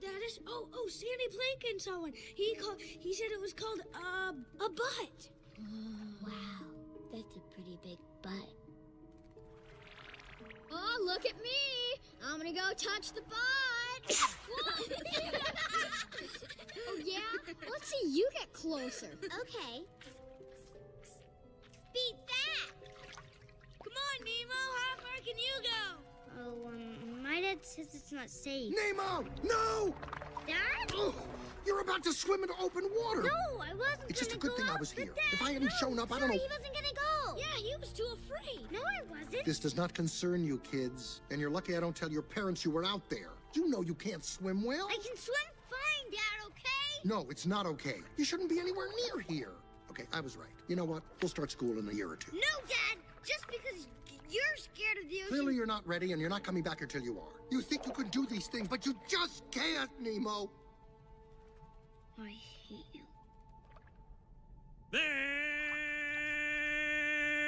that is. Oh, oh, Sandy Plankton saw one. He called. He said it was called uh, a butt. Wow, that's a pretty big butt. Oh, look at me! I'm gonna go touch the butt. oh yeah? Let's see you get closer. Okay. Dad says it's not safe. Nemo! No! Dad? Oh, you're about to swim into open water. No, I wasn't It's just a good go thing I was here. Dad, If I hadn't no, shown up, I don't know- he wasn't gonna go. Yeah, he was too afraid. No, I wasn't. This does not concern you, kids. And you're lucky I don't tell your parents you were out there. You know you can't swim well. I can swim fine, Dad, okay? No, it's not okay. You shouldn't be anywhere near here. Okay, I was right. You know what? We'll start school in a year or two. No, Dad! Just because you're scared of the ocean. Clearly, you're not ready, and you're not coming back until you are. You think you can do these things, but you just can't, Nemo. I hate you.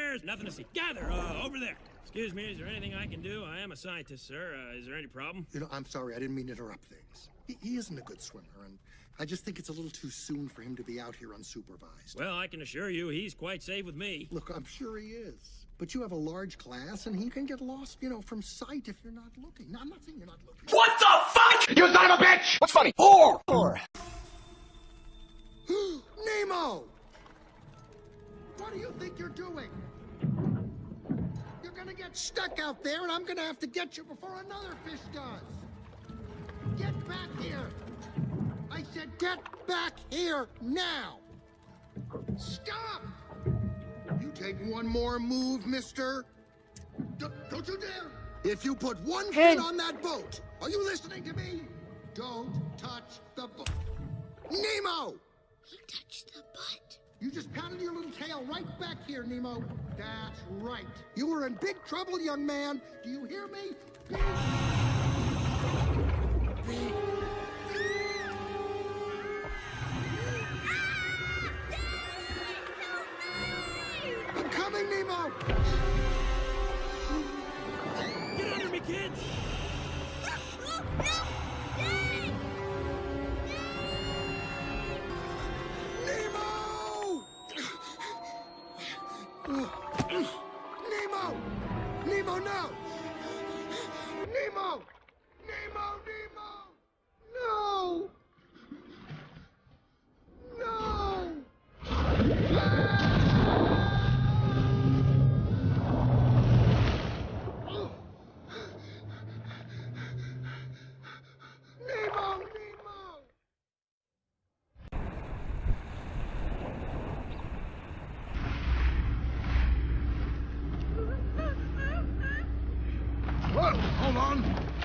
There's nothing to see. Gather uh, over there. Excuse me, is there anything I can do? I am a scientist, sir. Uh, is there any problem? You know, I'm sorry. I didn't mean to interrupt things. He, he isn't a good swimmer, and I just think it's a little too soon for him to be out here unsupervised. Well, I can assure you he's quite safe with me. Look, I'm sure he is. But you have a large class, and he can get lost, you know, from sight if you're not looking. No, I'm not saying you're not looking. What the fuck? You son of a bitch! What's funny? Whore! Whore. You're get stuck out there, and I'm gonna have to get you before another fish does. Get back here! I said get back here now! Stop! You take one more move, mister. D- don't you dare! If you put one foot on that boat, are you listening to me? Don't touch the boat. Nemo! He touched the butt. You just patted your little tail right back here, Nemo. That's right. You were in big trouble, young man. Do you hear me? I'm coming, Nemo! Get under me, kids! No! Nemo! Nemo, Nemo! No! On.